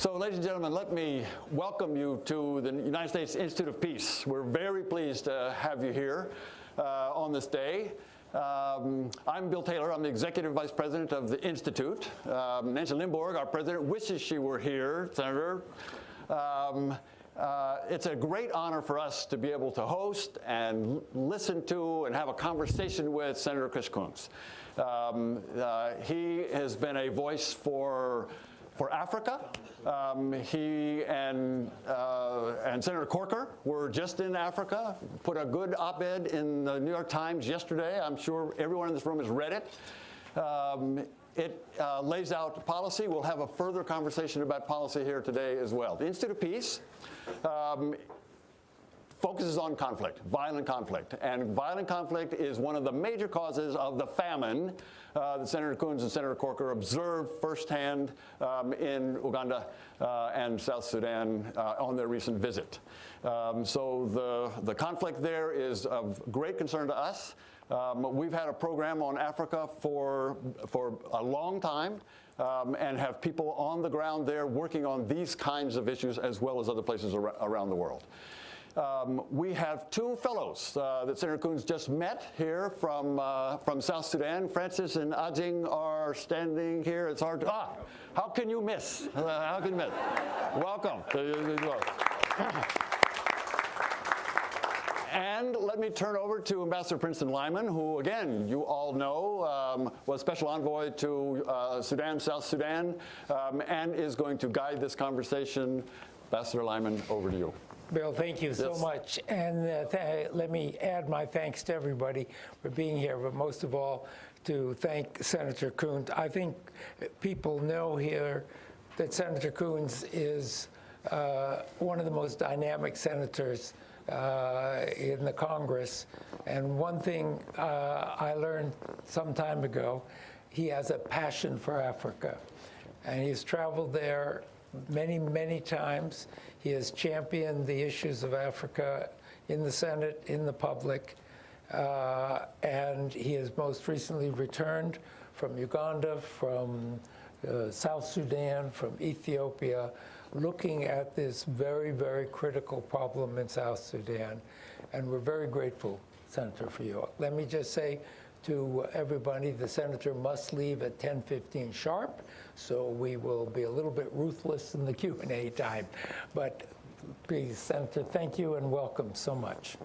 So, ladies and gentlemen, let me welcome you to the United States Institute of Peace. We're very pleased to have you here uh, on this day. Um, I'm Bill Taylor. I'm the Executive Vice President of the Institute. Um, Nancy Lindborg, our President, wishes she were here, Senator. Um, uh, it's a great honor for us to be able to host and listen to and have a conversation with Senator Chris Coons. Um, uh, he has been a voice for for Africa. Um, he and, uh, and Senator Corker were just in Africa, put a good op-ed in the New York Times yesterday. I'm sure everyone in this room has read it. Um, it uh, lays out policy. We'll have a further conversation about policy here today as well. The Institute of Peace um, focuses on conflict, violent conflict. And violent conflict is one of the major causes of the famine uh, that Senator Coons and Senator Corker observed firsthand um, in Uganda uh, and South Sudan uh, on their recent visit. Um, so the, the conflict there is of great concern to us. Um, we've had a program on Africa for, for a long time. Um, and have people on the ground there working on these kinds of issues as well as other places ar around the world. Um, we have two fellows uh, that Senator Coons just met here from, uh, from South Sudan. Francis and Ajing are standing here. It's hard to, ah, how can you miss? Uh, how can you miss? Welcome. And let me turn over to Ambassador Princeton Lyman, who, again, you all know um, was Special Envoy to uh, Sudan, South Sudan, um, and is going to guide this conversation. Ambassador Lyman, over to you. Bill, thank you so Yes. much. And uh, th let me add my thanks to everybody for being here, but most of all, to thank Senator Coons. I think people know here that Senator Coons is uh, one of the most dynamic senators uh, in the Congress. And one thing uh, I learned some time ago, he has a passion for Africa. And he's traveled there many, many times. He has championed the issues of Africa in the Senate, in the public, uh, and he has most recently returned from Uganda, from uh, South Sudan, from Ethiopia, looking at this very, very critical problem in South Sudan. And we're very grateful, Senator, for you. Let me just say to everybody, the senator must leave at 10:15 sharp, so we will be a little bit ruthless in the Q&A time. But please, Senator, thank you and welcome so much.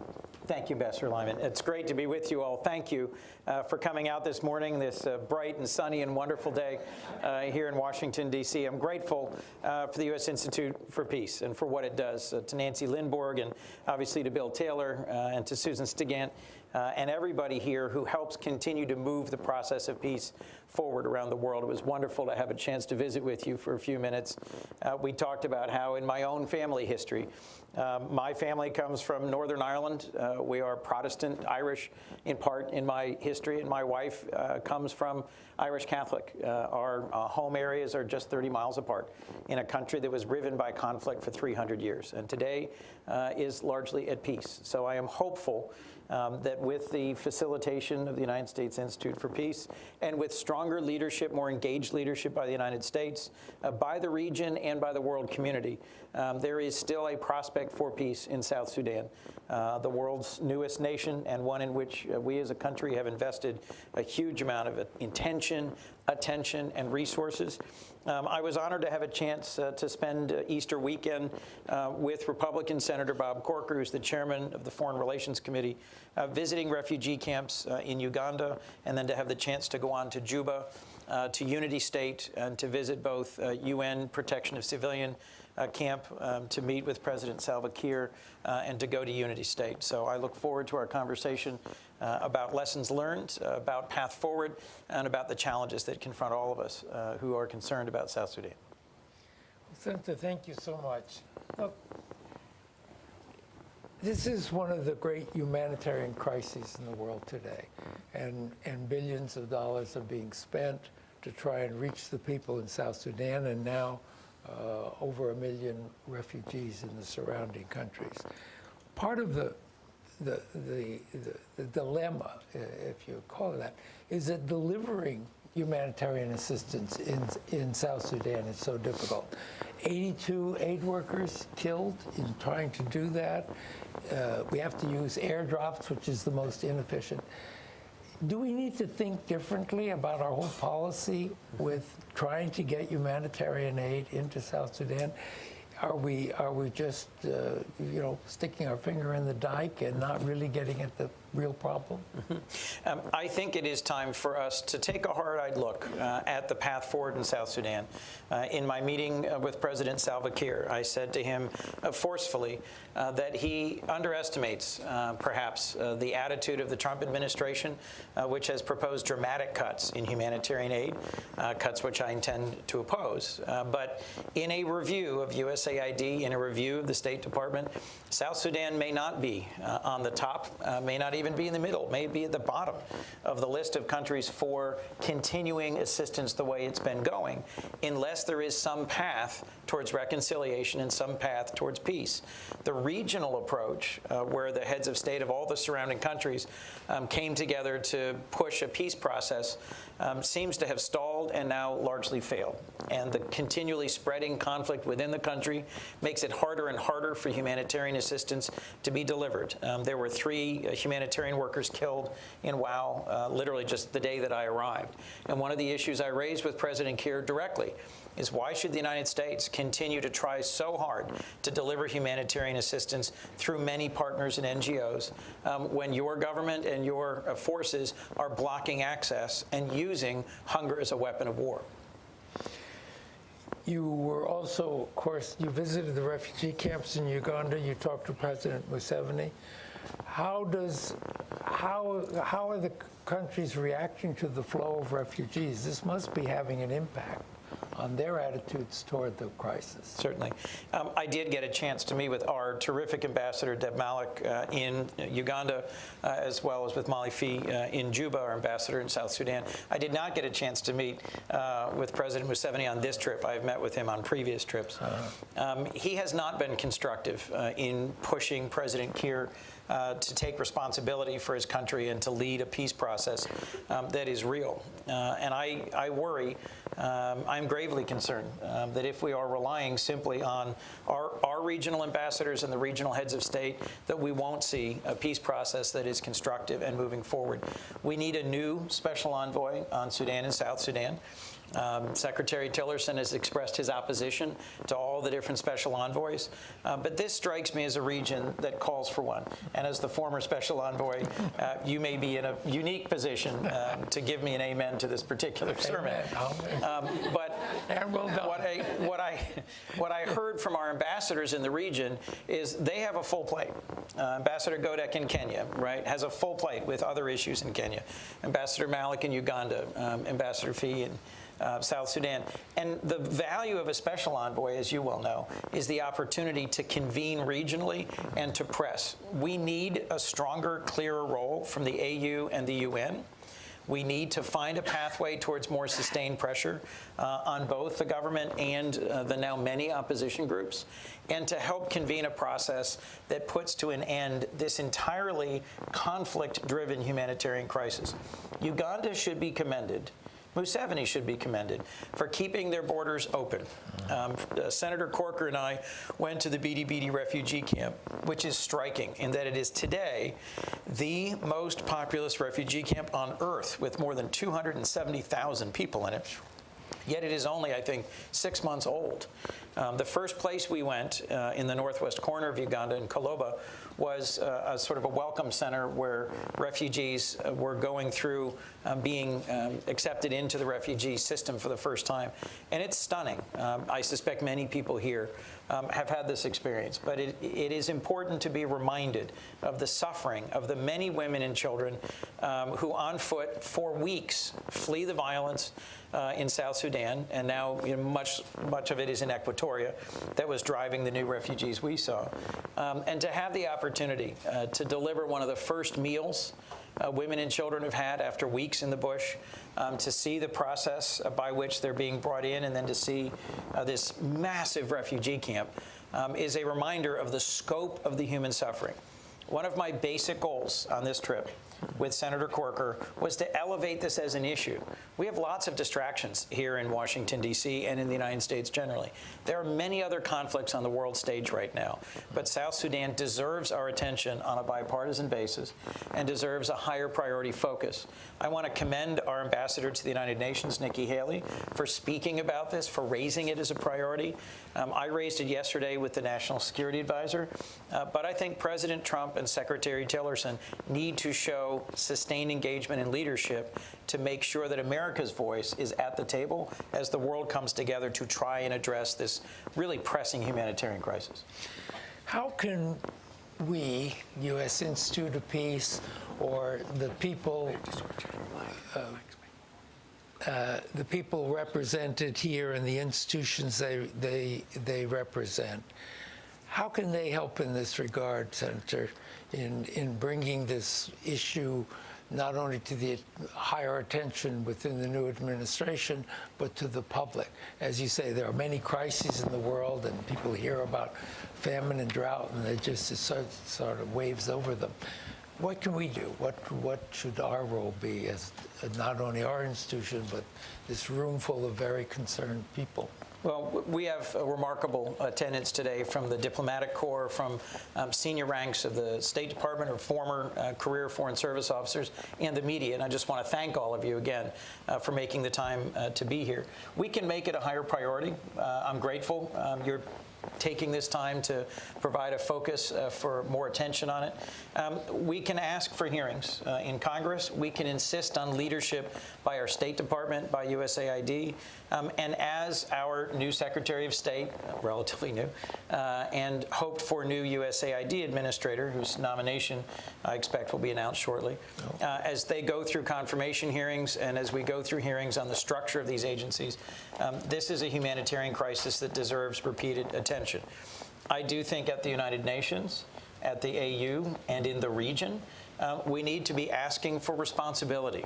Thank you, Ambassador Lyman. It's great to be with you all. Thank you uh, for coming out this morning, this uh, bright and sunny and wonderful day uh, here in Washington, D.C. I'm grateful uh, for the U.S. Institute for Peace and for what it does. Uh, to Nancy Lindborg and obviously to Bill Taylor uh, and to Susan Stigant uh, and everybody here who helps continue to move the process of peace forward around the world. It was wonderful to have a chance to visit with you for a few minutes. Uh, we talked about how in my own family history, um, my family comes from Northern Ireland. Uh, we are Protestant, Irish in part in my history, and my wife uh, comes from Irish Catholic. Uh, our uh, home areas are just 30 miles apart in a country that was riven by conflict for 300 years, and today uh, is largely at peace. So I am hopeful um, that with the facilitation of the United States Institute for Peace and with stronger leadership, more engaged leadership by the United States, uh, by the region and by the world community, um, there is still a prospect for peace in South Sudan, uh, the world's newest nation and one in which uh, we as a country have invested a huge amount of intention, attention, and resources. Um, I was honored to have a chance uh, to spend uh, Easter weekend uh, with Republican Senator Bob Corker, who's the chairman of the Foreign Relations Committee, uh, visiting refugee camps uh, in Uganda, and then to have the chance to go on to Juba, uh, to Unity State, and to visit both UN Protection of Civilian uh, camp um, to meet with President Salva Kiir uh, and to go to Unity State. So I look forward to our conversation uh, about lessons learned, uh, about path forward, and about the challenges that confront all of us uh, who are concerned about South Sudan. Senator, thank you so much. Look, this is one of the great humanitarian crises in the world today, and, and billions of dollars are being spent to try and reach the people in South Sudan, and now uh, over a million refugees in the surrounding countries. Part of the the, the, the, the dilemma, if you call it that, is that delivering humanitarian assistance in, in South Sudan is so difficult. 82 aid workers killed in trying to do that. Uh, we have to use airdrops, which is the most inefficient. Do we need to think differently about our whole policy with trying to get humanitarian aid into South Sudan? Are we are we just uh, you know sticking our finger in the dike and not really getting at the real problem? Um, I think it is time for us to take a hard-eyed look uh, at the path forward in South Sudan. Uh, in my meeting uh, with President Salva Kiir, I said to him uh, forcefully uh, that he underestimates, uh, perhaps, the attitude of the Trump administration, which has proposed dramatic cuts in humanitarian aid, cuts which I intend to oppose. But in a review of USAID, in a review of the State Department, South Sudan may not be on the top, may not even be in the middle, may be at the bottom of the list of countries for continuing assistance the way it's been going, unless there is some path towards reconciliation and some path towards peace. The regional approach, uh, where the heads of state of all the surrounding countries um, came together to push a peace process, um, seems to have stalled and now largely failed. And the continually spreading conflict within the country makes it harder and harder for humanitarian assistance to be delivered. Um, there were three uh, humanitarian workers killed in Wau uh, literally just the day that I arrived. And one of the issues I raised with President Kiir directly is why should the United States continue to try so hard to deliver humanitarian assistance through many partners and NGOs um, when your government and your uh, forces are blocking access and using hunger as a weapon of war? You were also, of course, you visited the refugee camps in Uganda. You talked to President Museveni. How does, how, how are the countries reacting to the flow of refugees? This must be having an impact on their attitudes toward the crisis. Certainly. Um, I did get a chance to meet with our terrific ambassador, Deb Malac, uh, in Uganda, uh, as well as with Molly Phee uh, in Juba, our ambassador in South Sudan. I did not get a chance to meet uh, with President Museveni on this trip. I've met with him on previous trips. Um, he has not been constructive uh, in pushing President Kiir uh, to take responsibility for his country and to lead a peace process um, that is real. Uh, and I, I worry, um, I'm gravely concerned um, that if we are relying simply on our, our regional ambassadors and the regional heads of state, that we won't see a peace process that is constructive and moving forward. We need a new special envoy on Sudan and South Sudan. Um, Secretary Tillerson has expressed his opposition to all the different special envoys. Uh, but this strikes me as a region that calls for one. And as the former special envoy, uh, you may be in a unique position um, to give me an amen to this particular sermon. Amen. Um, but well what I what I what I heard from our ambassadors in the region is they have a full plate. Uh, Ambassador Godec in Kenya, right, has a full plate with other issues in Kenya. Ambassador Malac in Uganda, um, Ambassador Phee in uh, South Sudan. And the value of a special envoy, as you well know, is the opportunity to convene regionally and to press. We need a stronger, clearer role from the AU and the UN. We need to find a pathway towards more sustained pressure uh, on both the government and uh, the now many opposition groups, and to help convene a process that puts to an end this entirely conflict-driven humanitarian crisis. Uganda should be commended Museveni should be commended for keeping their borders open. Um, uh, Senator Corker and I went to the Bidi refugee camp, which is striking in that it is today the most populous refugee camp on earth with more than 270,000 people in it. Yet it is only, I think, six months old. Um, the first place we went uh, in the northwest corner of Uganda in Kuluba was uh, a sort of a welcome center where refugees uh, were going through um, being um, accepted into the refugee system for the first time. And it's stunning. Um, I suspect many people here um, have had this experience. But it, it is important to be reminded of the suffering of the many women and children um, who on foot for weeks flee the violence uh, in South Sudan, and now you know, much, much of it is in Equatoria, that was driving the new refugees we saw. Um, and to have the opportunity uh, to deliver one of the first meals uh, women and children have had after weeks in the bush, um, to see the process uh, by which they're being brought in, and then to see uh, this massive refugee camp um, is a reminder of the scope of the human suffering. One of my basic goals on this trip with Senator Corker was to elevate this as an issue. We have lots of distractions here in Washington, D.C., and in the United States generally. There are many other conflicts on the world stage right now, but South Sudan deserves our attention on a bipartisan basis and deserves a higher priority focus. I want to commend our ambassador to the United Nations, Nikki Haley, for speaking about this, for raising it as a priority. Um, I raised it yesterday with the National Security Advisor, uh, but I think President Trump and Secretary Tillerson need to show sustained engagement and leadership to make sure that America's voice is at the table as the world comes together to try and address this really pressing humanitarian crisis. How can we, U.S. Institute of Peace, or the people, uh, uh, the people represented here and the institutions they, they, they represent, how can they help in this regard, Senator, in, in bringing this issue not only to the higher attention within the new administration, but to the public? As you say, there are many crises in the world, and people hear about famine and drought, and it just it sort, sort of waves over them. What can we do? What, what should our role be as not only our institution, but this room full of very concerned people? Well, we have a remarkable attendance today from the diplomatic corps, from um, senior ranks of the State Department or former uh, career Foreign Service officers, and the media. And I just want to thank all of you again uh, for making the time uh, to be here. We can make it a higher priority. Uh, I'm grateful. Um, you're taking this time to provide a focus uh, for more attention on it. Um, we can ask for hearings uh, in Congress. We can insist on leadership by our State Department, by USAID, um, and as our new Secretary of State, relatively new, uh, and hoped for new USAID administrator, whose nomination I expect will be announced shortly, uh, as they go through confirmation hearings and as we go through hearings on the structure of these agencies, um, this is a humanitarian crisis that deserves repeated attention. I do think at the United Nations, at the AU, and in the region, uh, we need to be asking for responsibility.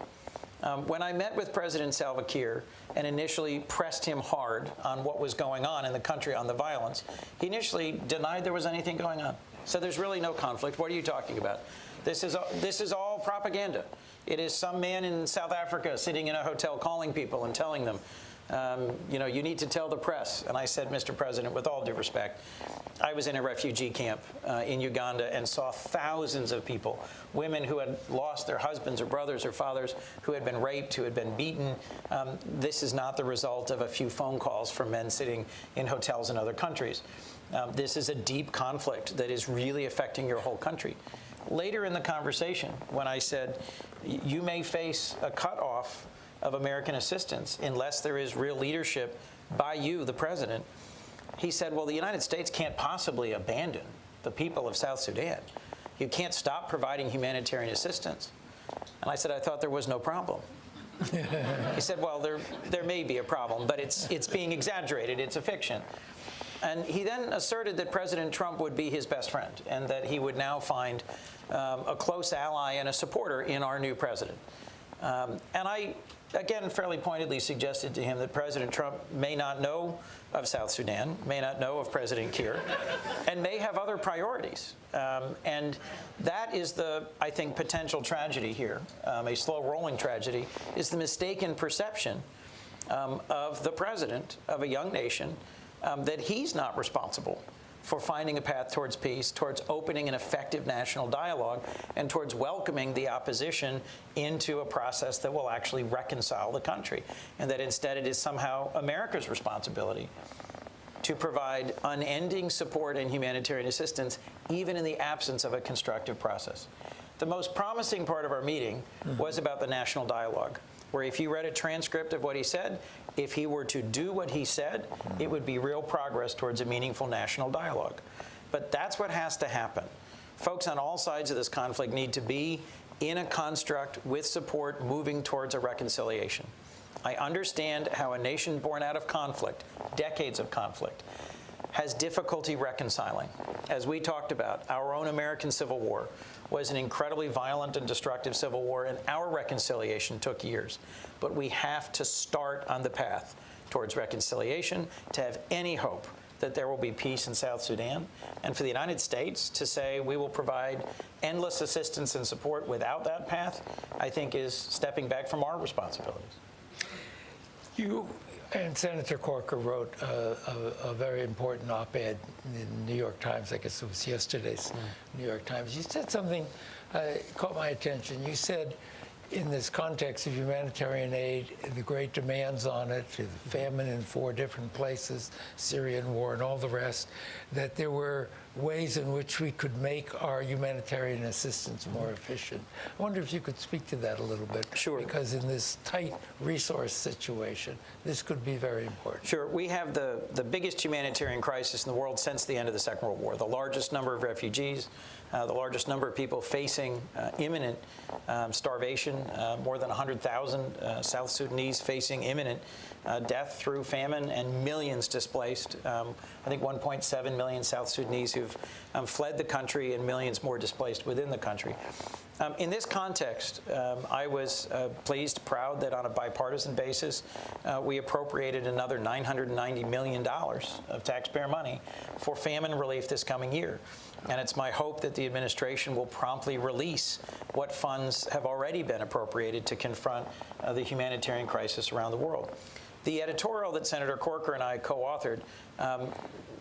Um, when I met with President Salva Kiir and initially pressed him hard on what was going on in the country on the violence, he initially denied there was anything going on. So there's really no conflict. What are you talking about? This is, this is all propaganda. It is some man in South Africa sitting in a hotel calling people and telling them, um, you know, you need to tell the press. And I said, Mr. President, with all due respect, I was in a refugee camp uh, in Uganda and saw thousands of people, women who had lost their husbands or brothers or fathers, who had been raped, who had been beaten. Um, this is not the result of a few phone calls from men sitting in hotels in other countries. Um, this is a deep conflict that is really affecting your whole country. Later in the conversation, when I said, you may face a cutoff of American assistance unless there is real leadership by you, the president, he said, well, the United States can't possibly abandon the people of South Sudan. You can't stop providing humanitarian assistance. And I said, I thought there was no problem. he said, well, there, there may be a problem, but it's, it's being exaggerated. It's a fiction. And he then asserted that President Trump would be his best friend and that he would now find um, a close ally and a supporter in our new president. Um, and I, again, fairly pointedly suggested to him that President Trump may not know of South Sudan, may not know of President Kiir, and may have other priorities. Um, and that is the, I think, potential tragedy here, um, a slow rolling tragedy, is the mistaken perception um, of the president of a young nation um, that he's not responsible for finding a path towards peace, towards opening an effective national dialogue, and towards welcoming the opposition into a process that will actually reconcile the country. And that instead it is somehow America's responsibility to provide unending support and humanitarian assistance, even in the absence of a constructive process. The most promising part of our meeting was about the national dialogue, where if you read a transcript of what he said, if he were to do what he said, it would be real progress towards a meaningful national dialogue. But that's what has to happen. Folks on all sides of this conflict need to be in a construct with support moving towards a reconciliation. I understand how a nation born out of conflict, decades of conflict, has difficulty reconciling. As we talked about, our own American Civil War was an incredibly violent and destructive civil war, and our reconciliation took years. But we have to start on the path towards reconciliation to have any hope that there will be peace in South Sudan, and for the United States to say we will provide endless assistance and support without that path, I think is stepping back from our responsibilities. You and Senator Corker wrote a, a, a very important op-ed in the New York Times. I guess it was yesterday's New York Times. You said something uh, caught my attention. You said, in this context of humanitarian aid, the great demands on it, the famine in four different places, Syrian war, and all the rest, that there were ways in which we could make our humanitarian assistance more efficient. I wonder if you could speak to that a little bit. Sure. Because in this tight resource situation, this could be very important. Sure. We have the, the biggest humanitarian crisis in the world since the end of the Second World War, the largest number of refugees, uh, the largest number of people facing uh, imminent um, starvation, uh, more than 100,000 uh, South Sudanese facing imminent uh, death through famine, and millions displaced. Um, I think 1.7 million South Sudanese who've um, fled the country, and millions more displaced within the country. Um, in this context, um, I was pleased, proud that on a bipartisan basis, we appropriated another $990 million of taxpayer money for famine relief this coming year. And it's my hope that the administration will promptly release what funds have already been appropriated to confront uh, the humanitarian crisis around the world. The editorial that Senator Corker and I co-authored um,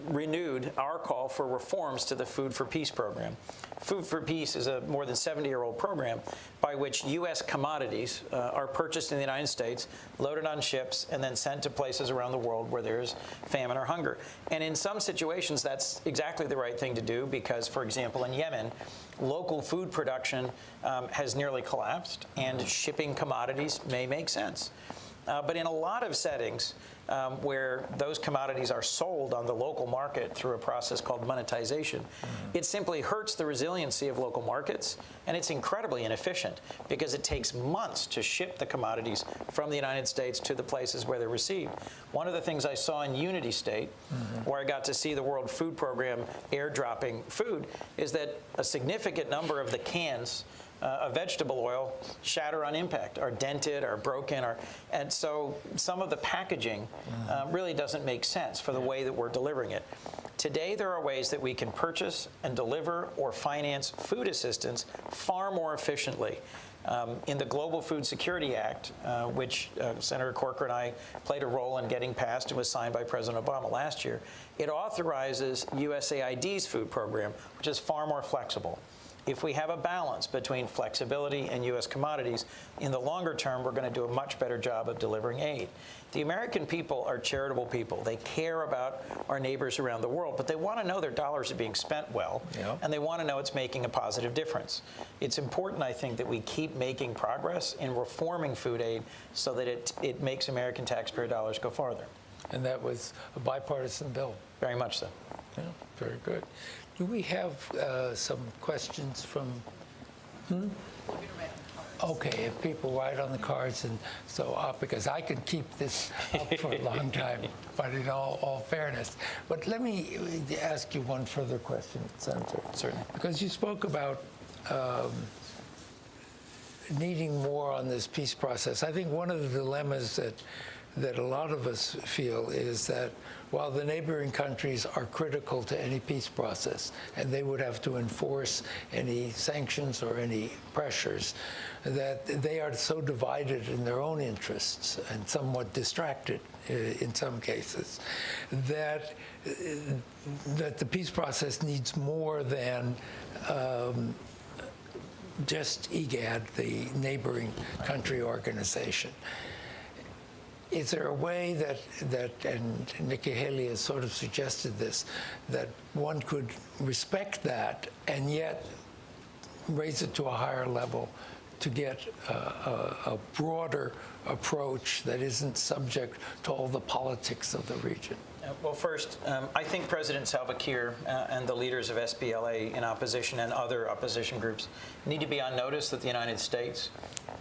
renewed our call for reforms to the Food for Peace program. Food for Peace is a more than 70-year-old program by which U.S. commodities uh, are purchased in the United States, loaded on ships, and then sent to places around the world where there's famine or hunger. And in some situations, that's exactly the right thing to do because, for example, in Yemen, local food production um, has nearly collapsed, and shipping commodities may make sense. Uh, but in a lot of settings um, where those commodities are sold on the local market through a process called monetization, it simply hurts the resiliency of local markets, and it's incredibly inefficient because it takes months to ship the commodities from the United States to the places where they're received. One of the things I saw in Unity State, where I got to see the World Food Program airdropping food, is that a significant number of the cans uh, of vegetable oil shatter on impact, are dented, are broken, are, and so some of the packaging uh, really doesn't make sense for the way that we're delivering it. Today, there are ways that we can purchase and deliver or finance food assistance far more efficiently. Um, in the Global Food Security Act, uh, which uh, Senator Corker and I played a role in getting passed and was signed by President Obama last year, it authorizes USAID's food program, which is far more flexible if we have a balance between flexibility and U.S. commodities, in the longer term, we're going to do a much better job of delivering aid. The American people are charitable people. They care about our neighbors around the world, but they want to know their dollars are being spent well, Yeah. and they want to know it's making a positive difference. It's important, I think, that we keep making progress in reforming food aid so that it, it makes American taxpayer dollars go farther. And that was a bipartisan bill. Very much so. Yeah, very good. Do we have uh, some questions from? Hmm? Okay, if people write on the cards and so up, because I can keep this up for a long time, but in all, all fairness. But let me ask you one further question, Senator. Certainly. Because you spoke about um, needing more on this peace process. I think one of the dilemmas that that a lot of us feel is that while the neighboring countries are critical to any peace process and they would have to enforce any sanctions or any pressures, that they are so divided in their own interests and somewhat distracted uh, in some cases that uh, that the peace process needs more than um, just IGAD, the neighboring country organization. Is there a way that, that and Nikki Haley has sort of suggested this, that one could respect that and yet raise it to a higher level to get a, a, broader approach that isn't subject to all the politics of the region? Uh, Well, first, um, I think President Salva Kiir uh, and the leaders of SPLA in opposition and other opposition groups need to be on notice that the United States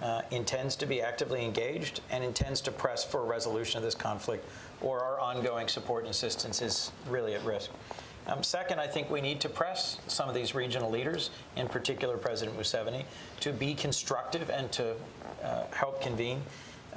uh, intends to be actively engaged and intends to press for a resolution of this conflict, or our ongoing support and assistance is really at risk. Um, second, I think we need to press some of these regional leaders, in particular President Museveni, to be constructive and to uh, help convene.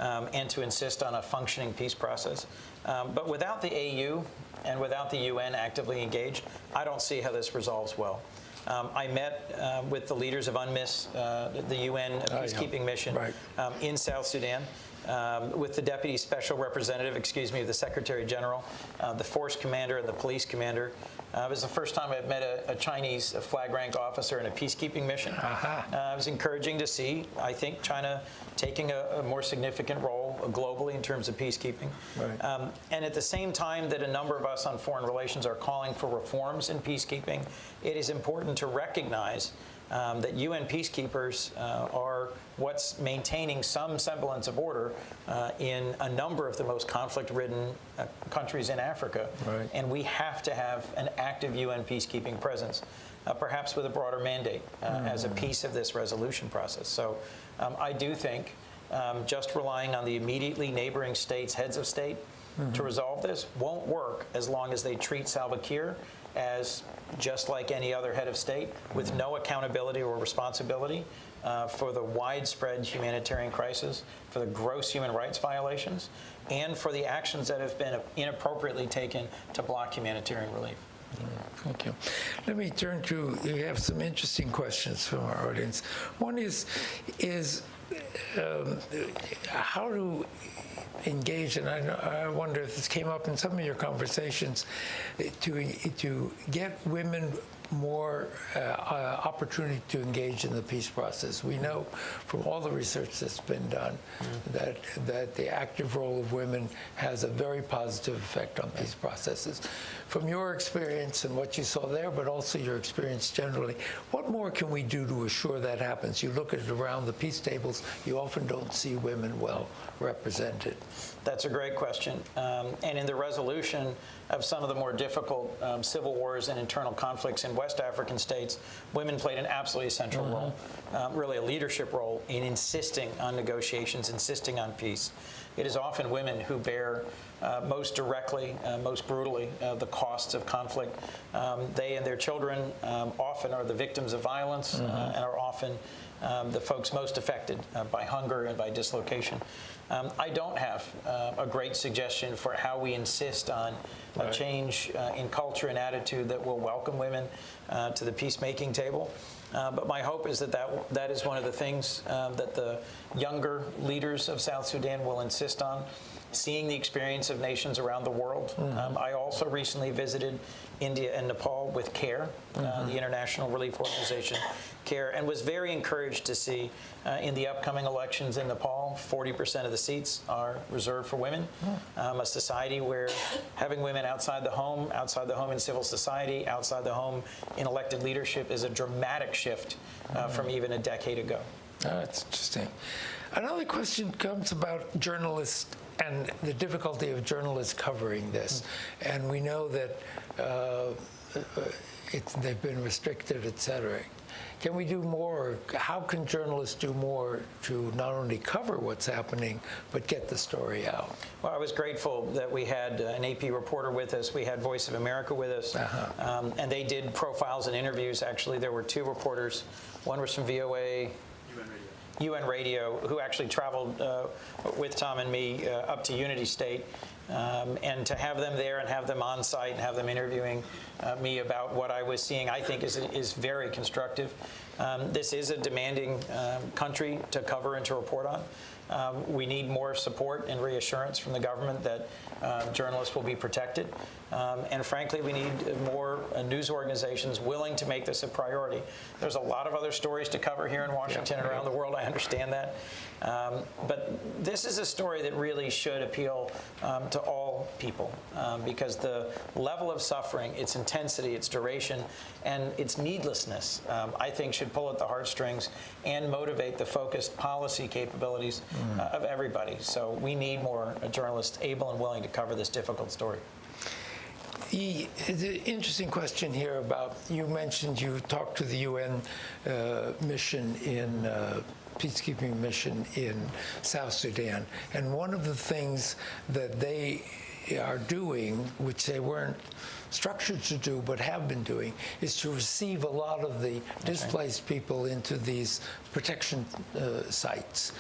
um, and to insist on a functioning peace process. Um, but without the AU and without the UN actively engaged, I don't see how this resolves well. Um, I met uh, with the leaders of UNMISS, uh, the UN peacekeeping mission Right. um, in South Sudan. Um, with the deputy special representative, excuse me, the secretary general, uh, the force commander, and the police commander. Uh, it was the first time I've met a, a Chinese flag rank officer in a peacekeeping mission. Uh, it was encouraging to see, I think, China taking a, a more significant role globally in terms of peacekeeping. Right. Um, and at the same time that a number of us on foreign relations are calling for reforms in peacekeeping, it is important to recognize um, that UN peacekeepers uh, are what's maintaining some semblance of order uh, in a number of the most conflict-ridden uh, countries in Africa. Right. And we have to have an active UN peacekeeping presence, uh, perhaps with a broader mandate uh, as a piece of this resolution process. So um, I do think um, just relying on the immediately neighboring states' heads of state to resolve this won't work as long as they treat Salva Kiir as just like any other head of state with no accountability or responsibility uh, for the widespread humanitarian crisis, for the gross human rights violations, and for the actions that have been inappropriately taken to block humanitarian relief. Thank you. Let me turn to, you have some interesting questions from our audience. One is, is um, how to engage, and I, I wonder if this came up in some of your conversations, to, to get women more uh, uh, opportunity to engage in the peace process. We know from all the research that's been done that that the active role of women has a very positive effect on peace processes. From your experience and what you saw there, but also your experience generally, what more can we do to assure that happens? You look at it around the peace tables, you often don't see women well represented. That's a great question. Um, and in the resolution of some of the more difficult um, civil wars and internal conflicts in West African states, women played an absolutely essential role, um, really a leadership role in insisting on negotiations, insisting on peace. It is often women who bear uh, most directly, uh, most brutally, uh, the costs of conflict. Um, they and their children um, often are the victims of violence uh, and are often um, the folks most affected uh, by hunger and by dislocation. Um, I don't have uh, a great suggestion for how we insist on a change uh, in culture and attitude that will welcome women uh, to the peacemaking table. Uh, but my hope is that, that that is one of the things um, that the younger leaders of South Sudan will insist on. Seeing the experience of nations around the world. Um, I also recently visited India and Nepal with CARE, uh, the International Relief Organization, CARE, and was very encouraged to see uh, in the upcoming elections in Nepal, 40% of the seats are reserved for women. Um, a society where having women outside the home, outside the home in civil society, outside the home in elected leadership is a dramatic shift uh, from even a decade ago. Oh, That's interesting. Another question comes about journalists and the difficulty of journalists covering this. And we know that uh, it's, they've been restricted, et cetera. Can we do more? How can journalists do more to not only cover what's happening, but get the story out? Well, I was grateful that we had uh, an AP reporter with us. We had Voice of America with us. Um, and they did profiles and interviews. Actually, there were two reporters. One was from VOA. UN Radio, who actually traveled uh, with Tom and me uh, up to Unity State. Um, and to have them there and have them on site and have them interviewing uh, me about what I was seeing, I think is, is very constructive. Um, this is a demanding um, country to cover and to report on. Um, we need more support and reassurance from the government that uh, journalists will be protected. Um, and frankly, we need more uh, news organizations willing to make this a priority. There's a lot of other stories to cover here in Washington and around the world. I understand that. Um, but this is a story that really should appeal um, to all people um, because the level of suffering, its intensity, its duration, and its needlessness, um, I think, should pull at the heartstrings and motivate the focused policy capabilities uh, of everybody. So we need more journalists able and willing to cover this difficult story. The, the interesting question here about you mentioned you talked to the UN uh, mission in uh, peacekeeping mission in South Sudan, and one of the things that they are doing, which they weren't structured to do but have been doing, is to receive a lot of the displaced people into these protection uh, sites.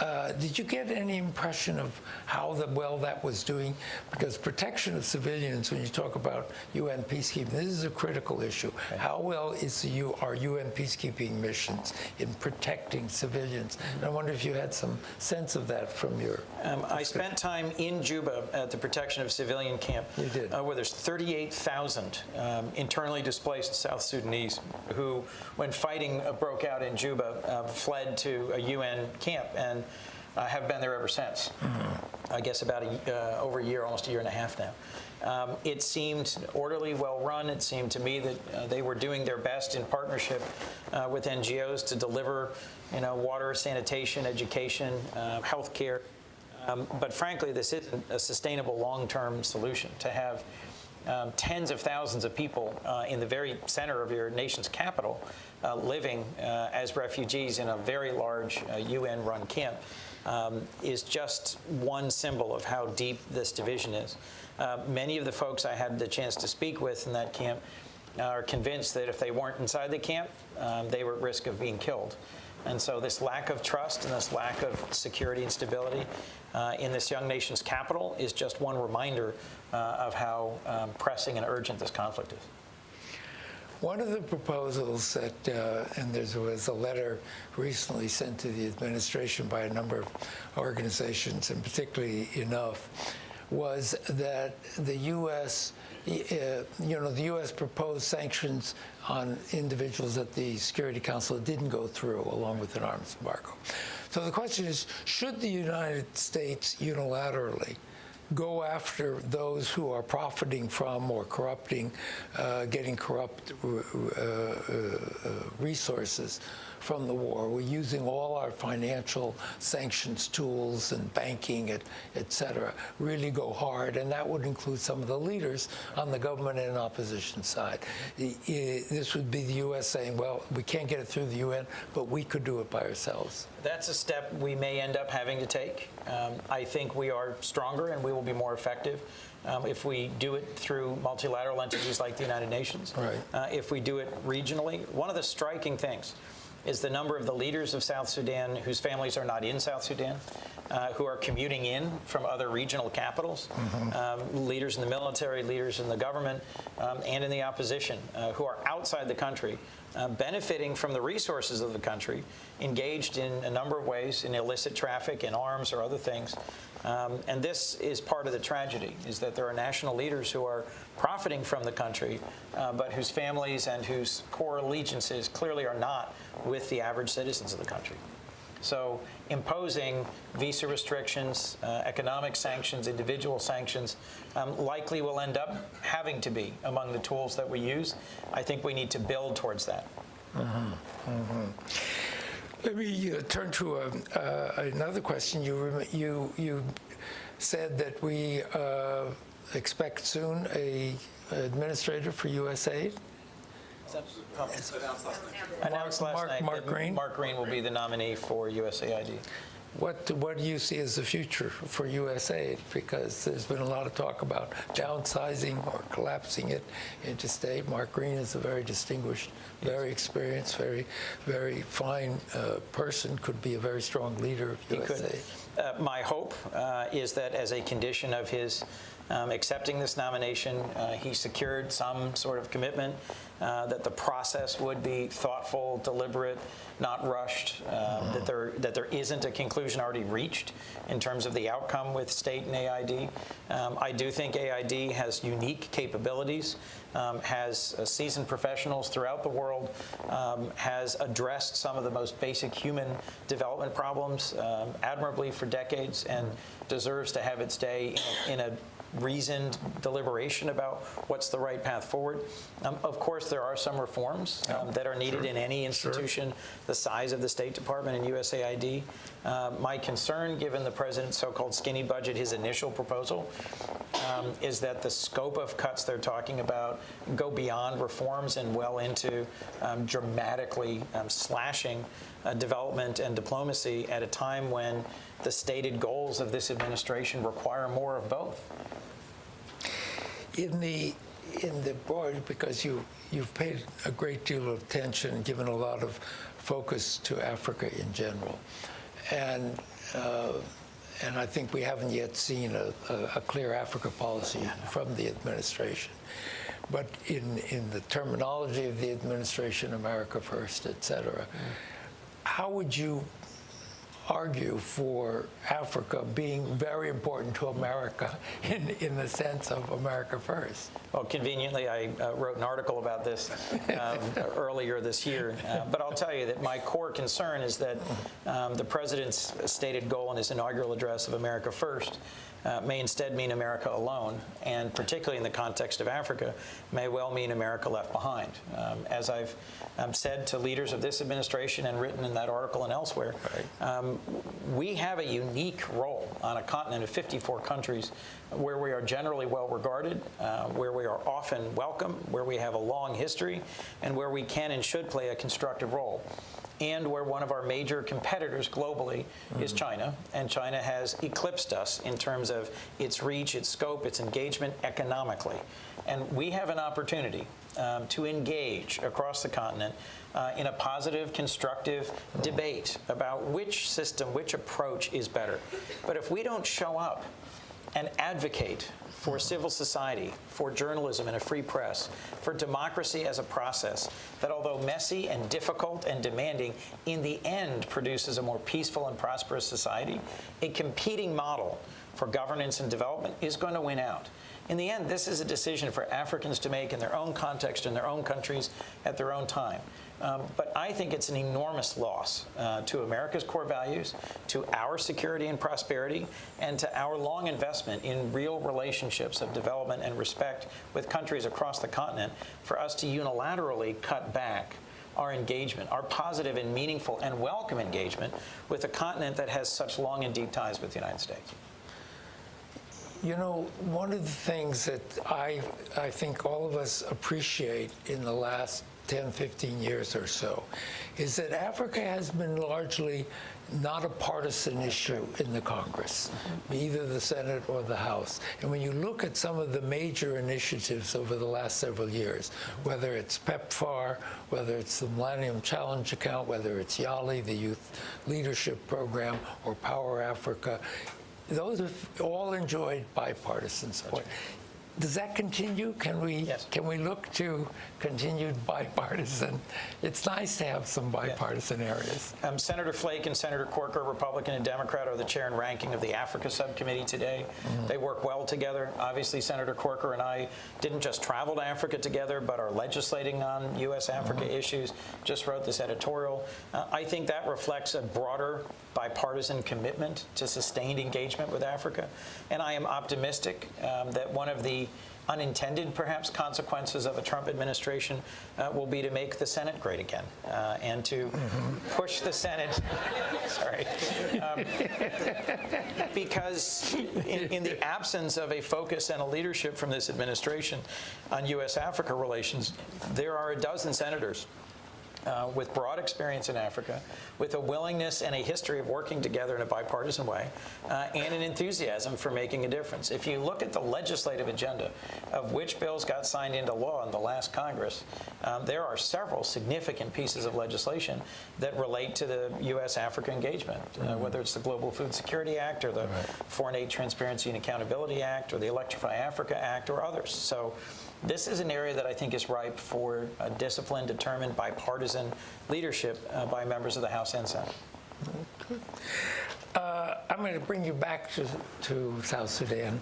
Uh, did you get any impression of how the, well that was doing? Because protection of civilians, when you talk about UN peacekeeping, this is a critical issue. How well is the U, are UN peacekeeping missions in protecting civilians? And I wonder if you had some sense of that from your. Um, I spent time in Juba at the protection of civilian camp, You did. Uh, where there's 38,000 um, internally displaced South Sudanese who, when fighting uh, broke out in Juba, uh, fled to a UN camp and uh, have been there ever since. I guess about a, uh, over a year, almost a year and a half now. Um, it seemed orderly, well run. It seemed to me that uh, they were doing their best in partnership uh, with NGOs to deliver, you know, water, sanitation, education, uh, health care. Um, but frankly, this isn't a sustainable long-term solution to have um, tens of thousands of people uh, in the very center of your nation's capital uh, living uh, as refugees in a very large uh, UN-run camp um, is just one symbol of how deep this division is. Uh, many of the folks I had the chance to speak with in that camp are convinced that if they weren't inside the camp, um, they were at risk of being killed. And so this lack of trust and this lack of security and stability uh, in this young nation's capital is just one reminder uh, of how um, pressing and urgent this conflict is. One of the proposals that, uh, and there was a letter recently sent to the administration by a number of organizations, and particularly enough, was that the U.S., you know, the U.S. proposed sanctions on individuals that the Security Council didn't go through, along with an arms embargo. So the question is, should the United States unilaterally go after those who are profiting from or corrupting, uh, getting corrupt uh, uh, resources from the war. We're using all our financial sanctions tools and banking, et, et cetera, really go hard, and that would include some of the leaders on the government and opposition side. This would be the U.S. saying, well, we can't get it through the UN, but we could do it by ourselves. That's a step we may end up having to take. Um, I think we are stronger and we will be more effective um, if we do it through multilateral entities like the United Nations. Right. Uh, if we do it regionally, one of the striking things is the number of the leaders of South Sudan whose families are not in South Sudan, uh, who are commuting in from other regional capitals, um, leaders in the military, leaders in the government, um, and in the opposition, uh, who are outside the country, uh, benefiting from the resources of the country, engaged in a number of ways in illicit traffic, in arms, or other things. Um, and this is part of the tragedy, is that there are national leaders who are profiting from the country, uh, but whose families and whose core allegiances clearly are not with the average citizens of the country. So imposing visa restrictions, uh, economic sanctions, individual sanctions, um, likely will end up having to be among the tools that we use. I think we need to build towards that. Let me uh, turn to a, uh, another question. You, you, you said that we uh, expect soon a administrator for USAID. Announced last Mark- night Mark Green? Mark Green will be the nominee for USAID. What, what do you see as the future for USAID? Because there's been a lot of talk about downsizing or collapsing it into state. Mark Green is a very distinguished, very experienced, very, very fine uh, person, could be a very strong leader of He could. USAID. Uh, my hope uh, is that as a condition of his um, accepting this nomination, uh, he secured some sort of commitment uh, that the process would be thoughtful, deliberate, not rushed, um, that there that there isn't a conclusion already reached in terms of the outcome with state and AID. Um, I do think AID has unique capabilities, um, has uh, seasoned professionals throughout the world, um, has addressed some of the most basic human development problems um, admirably for decades, and deserves to have its day in a, in a reasoned deliberation about what's the right path forward. Um, of course, there are some reforms um, that are needed in any institution the size of the State Department and USAID. Uh, my concern, given the president's so-called skinny budget, his initial proposal, um, is that the scope of cuts they're talking about go beyond reforms and well into um, dramatically um, slashing uh, development and diplomacy at a time when the stated goals of this administration require more of both. In the in the board, because you you've paid a great deal of attention and given a lot of focus to Africa in general, and uh, and I think we haven't yet seen a, a, a clear Africa policy from the administration. But in, in the terminology of the administration, America First, et cetera, how would you argue for Africa being very important to America in, in the sense of America First? Well, conveniently, I uh, wrote an article about this um, earlier this year. Uh, but I'll tell you that my core concern is that um, the president's stated goal in his inaugural address of America First uh, may instead mean America alone, and particularly in the context of Africa, may well mean America left behind. Um, as I've um, said to leaders of this administration and written in that article and elsewhere, um, we have a unique role on a continent of 54 countries where we are generally well regarded, uh, where we are often welcome, where we have a long history, and where we can and should play a constructive role and where one of our major competitors globally is China, and China has eclipsed us in terms of its reach, its scope, its engagement economically. And we have an opportunity um, to engage across the continent uh, in a positive, constructive debate about which system, which approach is better. But if we don't show up and advocate for civil society, for journalism and a free press, for democracy as a process that, although messy and difficult and demanding, in the end produces a more peaceful and prosperous society, a competing model for governance and development is going to win out. In the end, this is a decision for Africans to make in their own context, in their own countries, at their own time. Um, but I think it's an enormous loss uh, to America's core values, to our security and prosperity, and to our long investment in real relationships of development and respect with countries across the continent for us to unilaterally cut back our engagement, our positive and meaningful and welcome engagement with a continent that has such long and deep ties with the United States. You know, one of the things that I, I think all of us appreciate in the last 10, 15 years or so is that Africa has been largely not a partisan issue in the Congress, either the Senate or the House. And when you look at some of the major initiatives over the last several years, whether it's PEPFAR, whether it's the Millennium Challenge Account, whether it's YALI, the Youth Leadership Program, or Power Africa, those have all enjoyed bipartisan support. Does that continue? Can we Yes. can we look to continued bipartisan? It's nice to have some bipartisan areas. Um, Senator Flake and Senator Booker, Republican and Democrat, are the chair and ranking of the Africa Subcommittee today. They work well together. Obviously, Senator Corker and I didn't just travel to Africa together, but are legislating on U.S.-Africa issues. Just wrote this editorial. Uh, I think that reflects a broader bipartisan commitment to sustained engagement with Africa. And I am optimistic um, that one of the unintended, perhaps, consequences of a Trump administration uh, will be to make the Senate great again uh, and to push the Senate. Sorry. Um, because in, in the absence of a focus and a leadership from this administration on U.S. Africa relations, there are a dozen senators uh, with broad experience in Africa, with a willingness and a history of working together in a bipartisan way, uh, and an enthusiasm for making a difference. If you look at the legislative agenda of which bills got signed into law in the last Congress, um, there are several significant pieces of legislation that relate to the U.S. Africa engagement, uh, whether it's the Global Food Security Act or the Foreign Aid Transparency and Accountability Act or the Electrify Africa Act or others. So this is an area that I think is ripe for a disciplined, determined, bipartisan leadership uh, by members of the House and Senate. Uh, I'm going to bring you back to, to South Sudan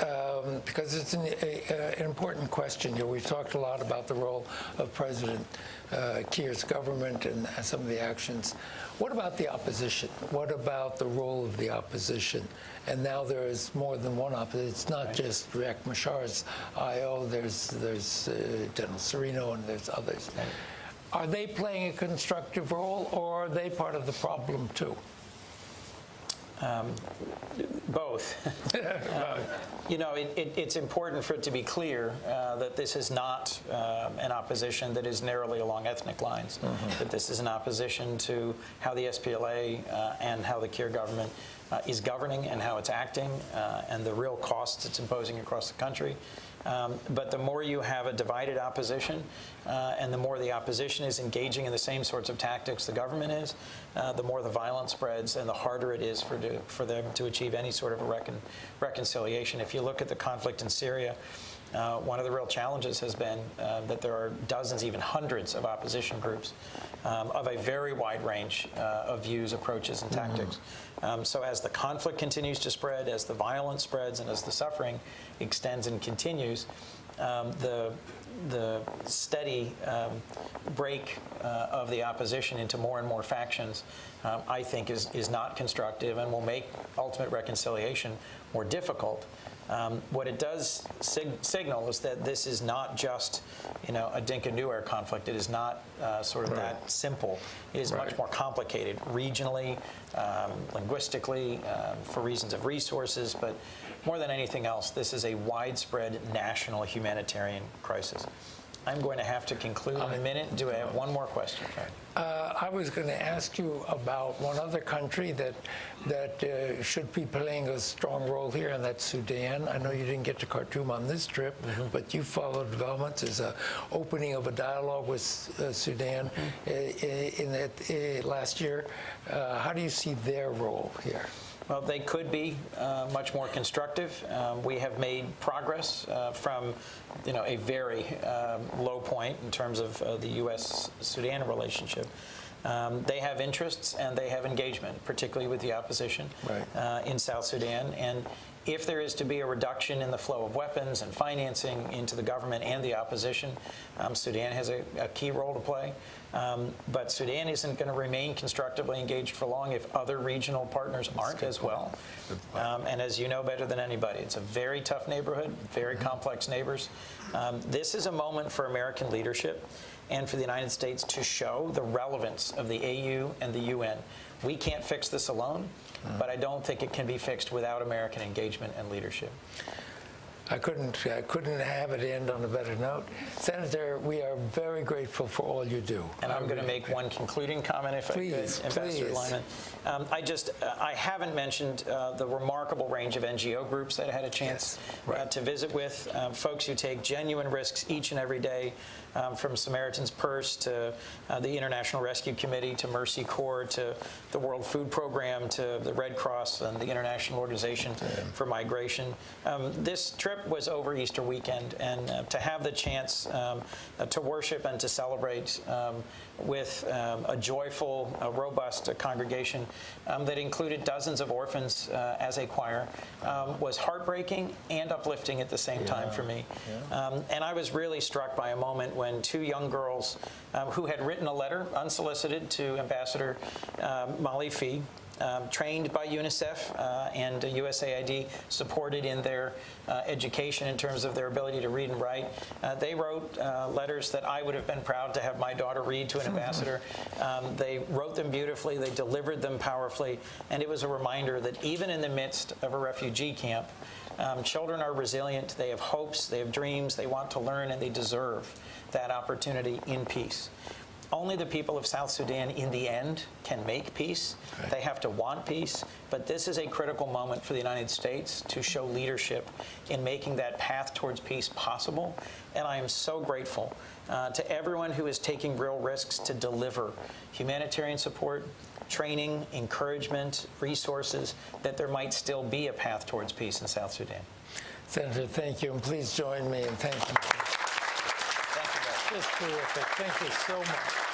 um, because it's an, a, an important question here. We've talked a lot about the role of President uh, Kiir's government and some of the actions. What about the opposition? What about the role of the opposition? And now there is more than one opposition. It's not just Riek Machar's IO. There's there's uh, General Cirillo and there's others. Are they playing a constructive role, or are they part of the problem too? Both. Uh, you know, it, it, it's important for it to be clear uh, that this is not um, an opposition that is narrowly along ethnic lines, that this is an opposition to how the SPLA uh, and how the Kiir government uh, is governing and how it's acting uh, and the real costs it's imposing across the country. Um, but the more you have a divided opposition uh, and the more the opposition is engaging in the same sorts of tactics the government is, uh, the more the violence spreads and the harder it is for, to, for them to achieve any sort of a recon, reconciliation. If you look at the conflict in Syria, uh, one of the real challenges has been uh, that there are dozens, even hundreds of opposition groups um, of a very wide range uh, of views, approaches, and tactics. Um, so as the conflict continues to spread, as the violence spreads, and as the suffering extends and continues, um, the the steady um, break uh, of the opposition into more and more factions, um, I think, is, is not constructive and will make ultimate reconciliation more difficult. Um, what it does sig signal is that this is not just, you know, a Dinka Nuer conflict. It is not uh, sort of that simple. It is much more complicated regionally, um, linguistically, um, for reasons of resources, but more than anything else, this is a widespread national humanitarian crisis. I'm going to have to conclude in a minute. Do I have one more question? Uh, I was going to ask you about one other country that that uh, should be playing a strong role here, and that's Sudan. I know you didn't get to Khartoum on this trip, but you followed developments. There's a opening of a dialogue with uh, Sudan uh, in that uh, last year. Uh, how do you see their role here? Well, they could be uh, much more constructive. Um, we have made progress uh, from, you know, a very um, low point in terms of uh, the U.S.-Sudan relationship. Um, they have interests and they have engagement, particularly with the opposition Right. uh, in South Sudan. And if there is to be a reduction in the flow of weapons and financing into the government and the opposition, um, Sudan has a, a key role to play. Um, but Sudan isn't going to remain constructively engaged for long if other regional partners aren't as well. Um, and as you know better than anybody, it's a very tough neighborhood, very complex neighbors. Um, this is a moment for American leadership and for the United States to show the relevance of the AU and the UN. We can't fix this alone, but I don't think it can be fixed without American engagement and leadership. I couldn't, I couldn't have it end on a better note. Senator, we are very grateful for all you do. And I'm going to make one concluding comment, if Please, I could, Ambassador please. Lyman. Um, I just, uh, I haven't mentioned uh, the remarkable range of NGO groups that I had a chance Yes, right. uh, to visit with, um, folks who take genuine risks each and every day, um, from Samaritan's Purse to uh, the International Rescue Committee to Mercy Corps to the World Food Program to the Red Cross and the International Organization for Migration. Um, this trip was over Easter weekend, and uh, to have the chance um, uh, to worship and to celebrate um, with um, a joyful, uh, robust uh, congregation um, that included dozens of orphans uh, as a choir um, was heartbreaking and uplifting at the same time for me. Um, and I was really struck by a moment when two young girls um, who had written a letter unsolicited to Ambassador um, Molly Phee um, trained by UNICEF uh, and USAID, supported in their uh, education in terms of their ability to read and write. Uh, they wrote uh, letters that I would have been proud to have my daughter read to an ambassador. Um, they wrote them beautifully, they delivered them powerfully, and it was a reminder that even in the midst of a refugee camp, um, children are resilient, they have hopes, they have dreams, they want to learn, and they deserve that opportunity in peace. Only the people of South Sudan, in the end, can make peace. They have to want peace. But this is a critical moment for the United States to show leadership in making that path towards peace possible. And I am so grateful uh, to everyone who is taking real risks to deliver humanitarian support, training, encouragement, resources, that there might still be a path towards peace in South Sudan. Senator, thank you, and please join me in thanking you. Just terrific. Thank you so much.